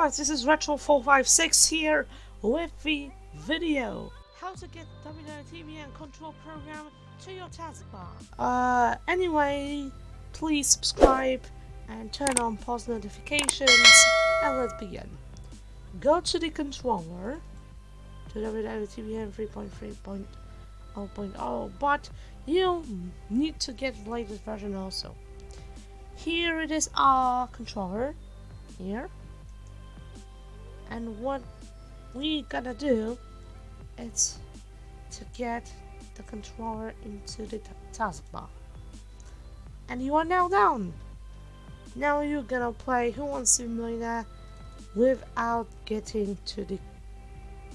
Retro456 here with the video. How to get WWTVN control program to your taskbar. Uh, anyway, please subscribe and turn on post notifications and let's begin. Go to the controller to WWTVN 3.3.0.0 but you need to get the latest version also. Here it is our controller here and what we gotta do is to get the controller into the taskbar. And you are now down. Now you're gonna play Who Wants to Be Millionaire without getting to the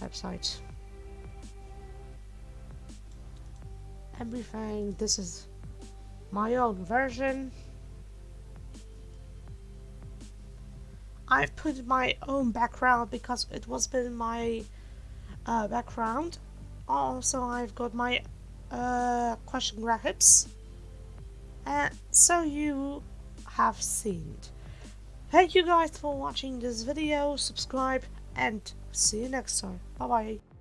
website. Everything this is my own version I've put my own background because it was been my uh, background. Also, I've got my uh, question graphics. And so you have seen it. Thank you guys for watching this video, subscribe and see you next time. Bye bye.